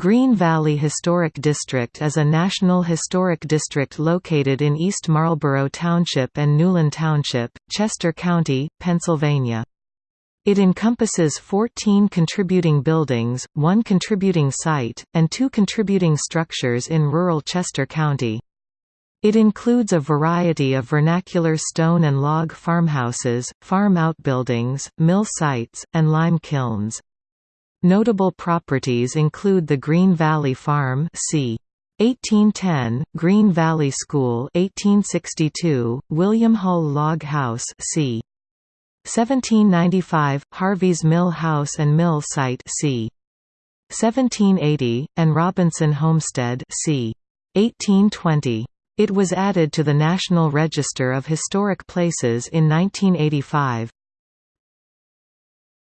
Green Valley Historic District is a national historic district located in East Marlborough Township and Newlin Township, Chester County, Pennsylvania. It encompasses 14 contributing buildings, one contributing site, and two contributing structures in rural Chester County. It includes a variety of vernacular stone and log farmhouses, farm outbuildings, mill sites, and lime kilns. Notable properties include the Green Valley Farm c. 1810, Green Valley School 1862, William Hull Log House c. 1795, Harvey's Mill House and Mill Site c. 1780, and Robinson Homestead c. 1820. It was added to the National Register of Historic Places in 1985.